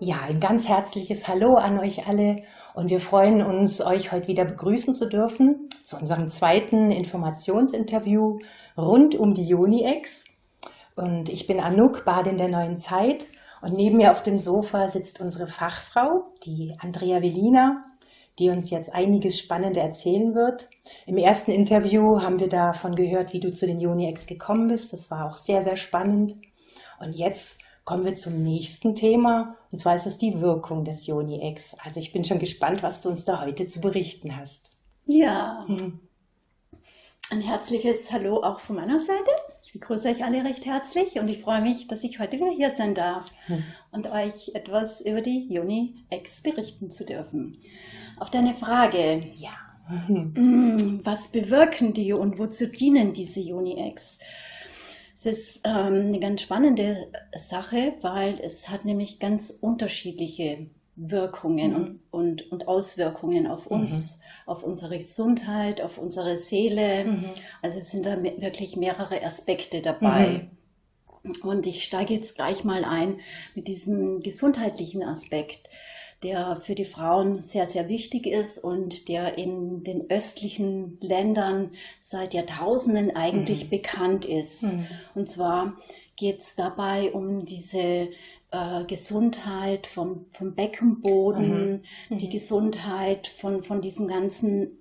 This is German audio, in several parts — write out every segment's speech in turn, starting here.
ein ganz herzliches Hallo an euch alle und wir freuen uns, euch heute wieder begrüßen zu dürfen zu unserem zweiten Informationsinterview rund um die UniEx. Und ich bin Anouk, Badin der neuen Zeit und neben mir auf dem Sofa sitzt unsere Fachfrau, die Andrea Velina, die uns jetzt einiges Spannende erzählen wird. Im ersten Interview haben wir davon gehört, wie du zu den UniEx gekommen bist. Das war auch sehr, sehr spannend. Und jetzt kommen wir zum nächsten Thema, und zwar ist es die Wirkung des Joni-X. Also ich bin schon gespannt, was du uns da heute zu berichten hast. Ja, hm. ein herzliches Hallo auch von meiner Seite. Ich begrüße euch alle recht herzlich und ich freue mich, dass ich heute wieder hier sein darf hm. und euch etwas über die Joni-X berichten zu dürfen. Auf deine Frage, ja, hm, was bewirken die und wozu dienen diese Joni-X? Es ist ähm, eine ganz spannende Sache, weil es hat nämlich ganz unterschiedliche Wirkungen mhm. und, und, und, Auswirkungen auf mhm. uns, mhm. auf unsere Gesundheit, auf unsere Seele. Mhm. Also es sind da wirklich mehrere Aspekte dabei. Mhm. Und ich steige jetzt gleich mal ein mit diesem gesundheitlichen Aspekt der für die Frauen sehr, sehr wichtig ist und der in den östlichen Ländern seit Jahrtausenden eigentlich mhm. bekannt ist. Mhm. Und zwar geht es dabei um diese äh, Gesundheit vom, vom Beckenboden, mhm. die mhm. Gesundheit von, von diesem ganzen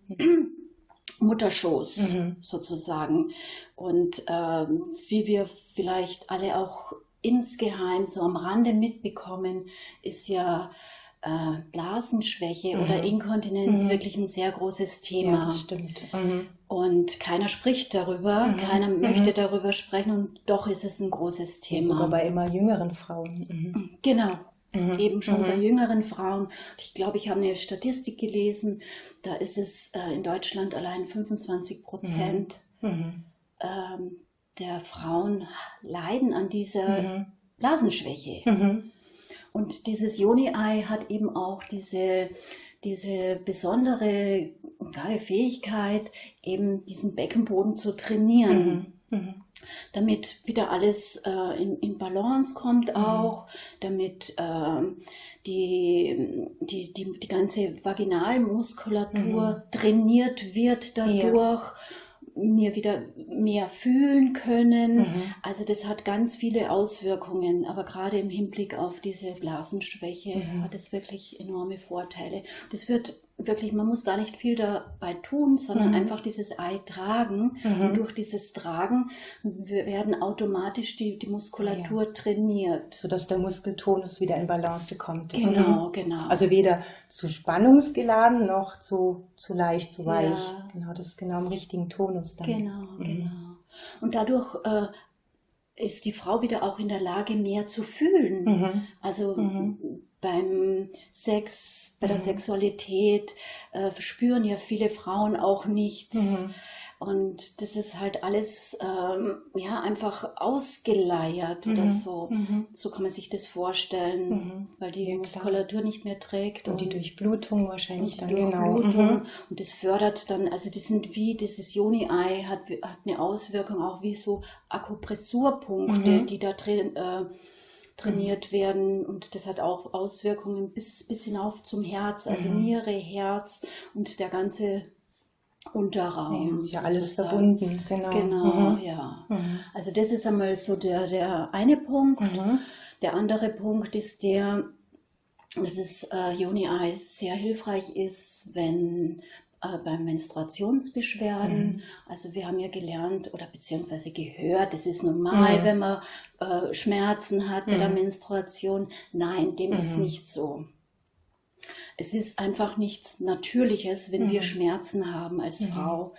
Mutterschoß mhm. sozusagen. Und ähm, wie wir vielleicht alle auch insgeheim so am Rande mitbekommen, ist ja äh, Blasenschwäche mhm. oder Inkontinenz mhm. wirklich ein sehr großes Thema. Ja, das stimmt. Mhm. Und keiner spricht darüber, mhm. keiner mhm. möchte darüber sprechen und doch ist es ein großes Thema. Sogar bei immer jüngeren Frauen. Mhm. Genau. Eben schon bei jüngeren Frauen. Ich glaube, ich habe eine Statistik gelesen, da ist es äh, in Deutschland allein 25 Prozent ähm, der Frauen leiden an dieser Blasenschwäche. Und dieses Joni-Ei hat eben auch diese, diese besondere ja, Fähigkeit, eben diesen Beckenboden zu trainieren. Mhm. Mhm. Damit wieder alles äh, in, in, Balance kommt mhm. auch, damit äh, die, die, die, die ganze Vaginalmuskulatur mhm. trainiert wird dadurch. Ja mir wieder mehr fühlen können. Mhm. Also das hat ganz viele Auswirkungen, aber gerade im Hinblick auf diese Blasenschwäche mhm. hat es wirklich enorme Vorteile. Das wird wirklich, man muss gar nicht viel dabei tun, sondern mhm. einfach dieses Ei tragen. Mhm. Und durch dieses Tragen werden automatisch die, die Muskulatur ja. trainiert. Sodass der Muskeltonus wieder in Balance kommt. Genau, mhm. genau. Also weder zu spannungsgeladen noch zu, zu leicht, zu weich. Ja. Genau, das ist genau im richtigen Tonus dann. Genau, mhm. genau. Und dadurch äh, ist die Frau wieder auch in der Lage, mehr zu fühlen. Mhm. Also mhm beim Sex, bei der mhm. Sexualität äh, spüren ja viele Frauen auch nichts. Und das ist halt alles ähm, ja einfach ausgeleiert mhm. oder so. Mhm. So kann man sich das vorstellen, mhm. weil die ja, Muskulatur nicht mehr trägt. Und, und die Durchblutung wahrscheinlich dann genau. Durchblutung. Genau. Und das fördert dann, also das sind wie, dieses Joni-Ei hat, hat eine Auswirkung auch wie so Akupressurpunkte, mhm. die da drin äh, trainiert mhm. werden und das hat auch Auswirkungen bis, bis hinauf zum Herz, also mhm. Niere, Herz und der ganze Unterraum. Ja, ist ja alles verbunden, genau. Genau, mhm. ja. Mhm. Also das ist einmal so der, der eine Punkt. Mhm. Der andere Punkt ist der, dass es äh, Joni Eyes sehr hilfreich ist, wenn äh, bei Menstruationsbeschwerden. Mhm. Also wir haben ja gelernt oder beziehungsweise gehört, es ist normal, mhm. wenn man äh, Schmerzen hat bei der mhm. Menstruation. Nein, dem ist nicht so. Es ist einfach nichts Natürliches, wenn wir mhm. Schmerzen haben als Frau.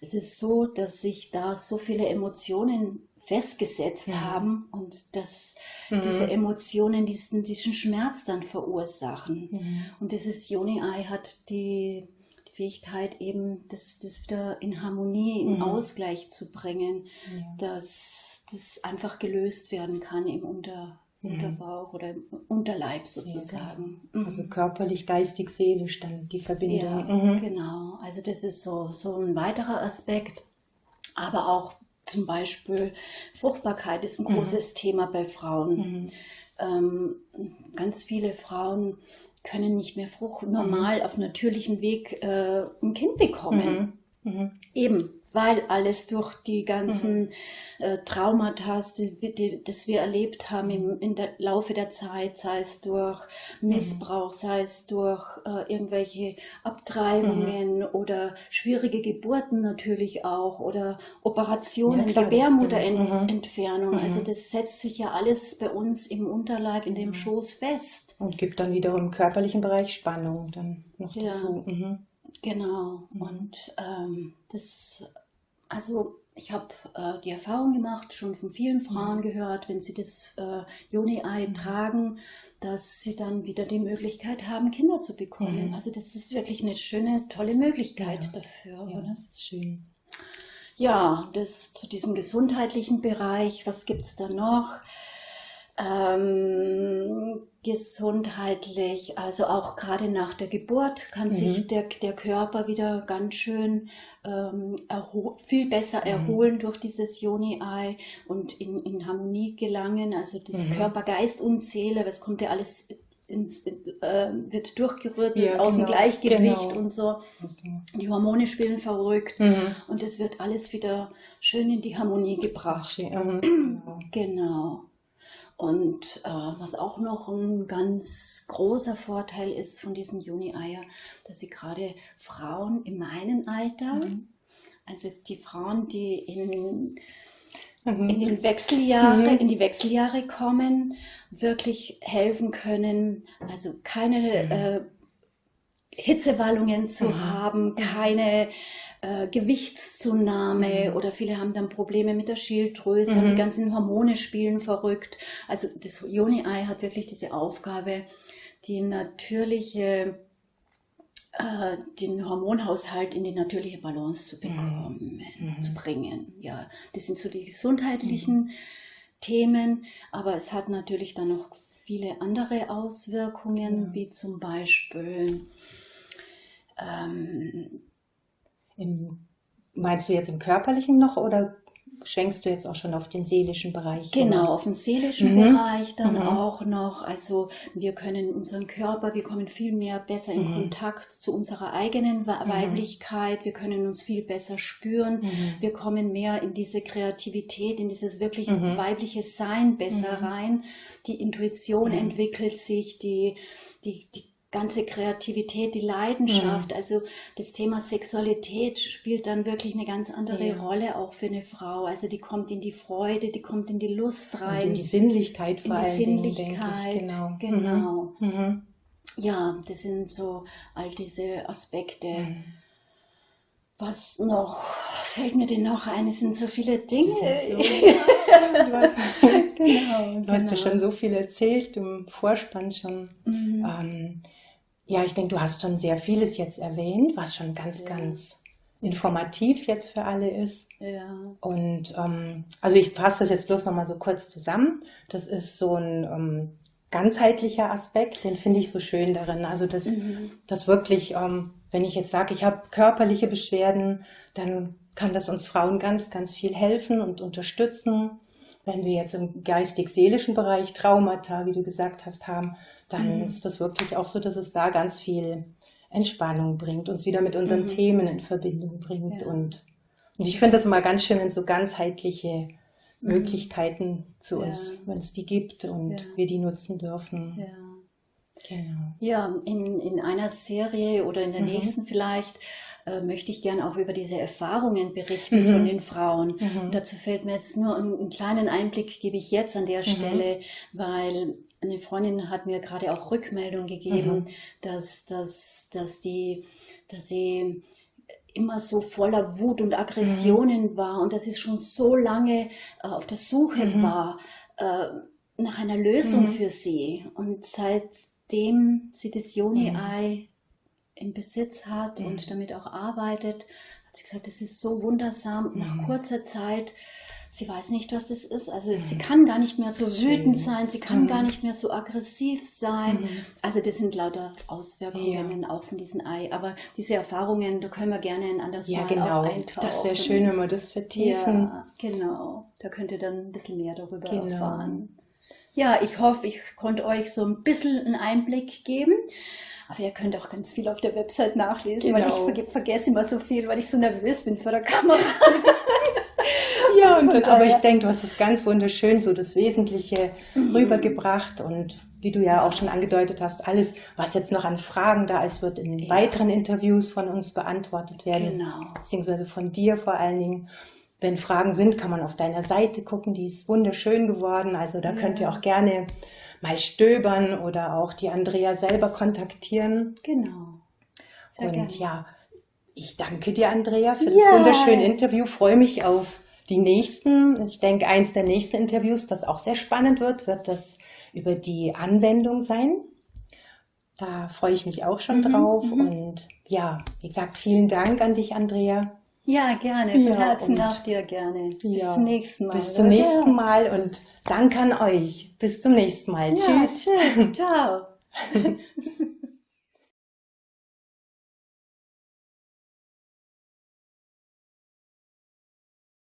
Es ist so, dass sich da so viele Emotionen festgesetzt ja. haben und dass mhm. diese Emotionen diesen, diesen Schmerz dann verursachen. Mhm. Und dieses Joni-Ei hat die Fähigkeit, eben das, das wieder in Harmonie, in mhm. Ausgleich zu bringen, ja. dass das einfach gelöst werden kann im Unter, mhm. Unterbauch oder im Unterleib sozusagen. Ja, also körperlich, geistig, seelisch dann die Verbindung. Ja, mhm. genau. Also das ist so, so ein weiterer Aspekt. Aber auch zum Beispiel Fruchtbarkeit ist ein mhm. großes Thema bei Frauen. Mhm. ähm, ganz viele Frauen können nicht mehr Frucht normal mhm. auf natürlichen Weg äh, ein Kind bekommen. Mhm. Mhm. Eben, weil alles durch die ganzen mhm. äh, Traumata, die, die, das wir erlebt haben im, in der Laufe der Zeit, sei es durch Missbrauch, mhm. sei es durch äh, irgendwelche Abtreibungen mhm. oder schwierige Geburten natürlich auch oder Operationen, ja, Gebärmutterentfernung. Mhm. Also mhm. das setzt sich ja alles bei uns im Unterleib, in dem mhm. Schoß fest. Und gibt dann wiederum im körperlichen Bereich Spannung dann noch dazu. Ja. Genau. Und ähm, das also ich habe äh, die Erfahrung gemacht, schon von vielen Frauen mhm. gehört, wenn sie das äh, Joni-Ei mhm. tragen, dass sie dann wieder die Möglichkeit haben, Kinder zu bekommen. Mhm. Also das ist wirklich eine schöne, tolle Möglichkeit ja. dafür. Ja, das ist schön. Ja, das zu diesem gesundheitlichen Bereich, was gibt es da noch? Ähm, gesundheitlich, also auch gerade nach der Geburt kann mhm. sich der, der Körper wieder ganz schön ähm, viel besser mhm. erholen durch dieses Joni-Ei und in, in Harmonie gelangen. Also das mhm. Körper, Geist und Seele, was kommt ja alles ins, äh, wird durchgerührt, ja, aus dem genau, Gleichgewicht genau. und so. Die Hormone spielen verrückt mhm. und es wird alles wieder schön in die Harmonie gebracht. Mhm. genau. Und äh, was auch noch ein ganz großer Vorteil ist von diesen Juni-Eier, dass sie gerade Frauen in meinem Alter, mhm. also die Frauen, die in, mhm. in, den Wechseljahre, mhm. in die Wechseljahre kommen, wirklich helfen können. Also keine mhm. äh, Hitzewallungen zu mhm. haben, keine äh, Gewichtszunahme mhm. oder viele haben dann Probleme mit der Schilddrüse mhm. und die ganzen Hormone spielen verrückt. Also das Joni-Ei hat wirklich diese Aufgabe, die natürliche äh, den Hormonhaushalt in die natürliche Balance zu bekommen, mhm. zu bringen. Ja, das sind so die gesundheitlichen mhm. Themen, aber es hat natürlich dann noch viele andere Auswirkungen, wie zum Beispiel ähm, im, meinst du jetzt im körperlichen noch oder schwenkst du jetzt auch schon auf den seelischen Bereich? Genau, oder? auf den seelischen mhm. Bereich dann mhm. auch noch. Also wir können unseren Körper, wir kommen viel mehr besser in mhm. Kontakt zu unserer eigenen mhm. Weiblichkeit, wir können uns viel besser spüren, mhm. wir kommen mehr in diese Kreativität, in dieses wirklich mhm. weibliche Sein besser rein. Die Intuition entwickelt sich, die, die, die ganze Kreativität, die Leidenschaft, mhm. also das Thema Sexualität spielt dann wirklich eine ganz andere ja. Rolle auch für eine Frau. Also die kommt in die Freude, die kommt in die Lust rein. Und in die Sinnlichkeit vor In die Sinnlichkeit, Dingen, genau. genau. Mhm. Mhm. Ja, das sind so all diese Aspekte. Mhm. Was noch? Was fällt mir denn noch ein? Es sind so viele Dinge. So, genau, du hast ja genau. schon so viel erzählt im Vorspann schon. Mhm. Ähm, ja, ich denke, du hast schon sehr vieles jetzt erwähnt, was schon ganz, ja. ganz informativ jetzt für alle ist. Ja. Und ähm, also ich fasse das jetzt bloß nochmal so kurz zusammen. Das ist so ein ähm, ganzheitlicher Aspekt, den finde ich so schön darin. Also das, mhm. das wirklich, ähm, wenn ich jetzt sage, ich habe körperliche Beschwerden, dann kann das uns Frauen ganz, ganz viel helfen und unterstützen. Wenn wir jetzt im geistig-seelischen Bereich Traumata, wie du gesagt hast, haben, dann mhm. ist das wirklich auch so, dass es da ganz viel Entspannung bringt, uns wieder mit unseren mhm. Themen in Verbindung bringt. Ja. Und, und ich finde das immer ganz schön, wenn so ganzheitliche mhm. Möglichkeiten für ja. uns, wenn es die gibt und ja. wir die nutzen dürfen. Ja. Genau. Ja, in, in einer Serie oder in der mhm. nächsten vielleicht äh, möchte ich gerne auch über diese Erfahrungen berichten mhm. von den Frauen. Mhm. dazu fällt mir jetzt nur einen, einen, kleinen Einblick, gebe ich jetzt an der mhm. Stelle, weil eine Freundin hat mir gerade auch Rückmeldung gegeben, mhm. dass, dass, dass, die, dass sie immer so voller Wut und Aggressionen mhm. war und dass sie schon so lange äh, auf der Suche war äh, nach einer Lösung mhm. für sie. Und seitdem sie das Joni-Ei mhm. im Besitz hat und mhm. damit auch arbeitet, hat sie gesagt, das ist so wundersam. Nach kurzer Zeit sie weiß nicht, was das ist. Also sie mhm. kann gar nicht mehr so wütend sein, sie kann mhm. gar nicht mehr so aggressiv sein. Mhm. Also das sind lauter Auswirkungen ja. auch von diesem Ei. Aber diese Erfahrungen, da können wir gerne ein anderes ja, Mal genau. auch eintauchen. Das wäre schön, wenn wir das vertiefen. Ja, genau. Da könnt ihr dann ein bisschen mehr darüber genau. erfahren. Ja, ich hoffe, ich konnte euch so ein bisschen einen Einblick geben. Aber ihr könnt auch ganz viel auf der Website nachlesen, genau. weil ich ver vergesse immer so viel, weil ich so nervös bin vor der Kamera. ja, und, und aber ich denke, du hast es ganz wunderschön, so das Wesentliche mhm. rübergebracht und wie du ja auch schon angedeutet hast, alles, was jetzt noch an Fragen da ist, wird in den ja. weiteren Interviews von uns beantwortet werden, genau. beziehungsweise von dir vor allen Dingen. Wenn Fragen sind, kann man auf deiner Seite gucken, die ist wunderschön geworden. Also da ja. könnt ihr auch gerne mal stöbern oder auch die Andrea selber kontaktieren. Genau. Sehr Und gerne. ja, ich danke dir, Andrea, für das wunderschöne Interview. Freue mich auf die nächsten. Ich denke, eins der nächsten Interviews, das auch sehr spannend wird, wird das über die Anwendung sein. Da freue ich mich auch schon mhm, drauf. Mhm. Und ja, wie gesagt, vielen Dank an dich, Andrea. Ja, gerne. Von ja, Herzen nach dir gerne. Bis ja, zum nächsten Mal. Bis zum oder? nächsten Mal und danke an euch. Bis zum nächsten Mal. Ja, tschüss. Tschüss. Ciao.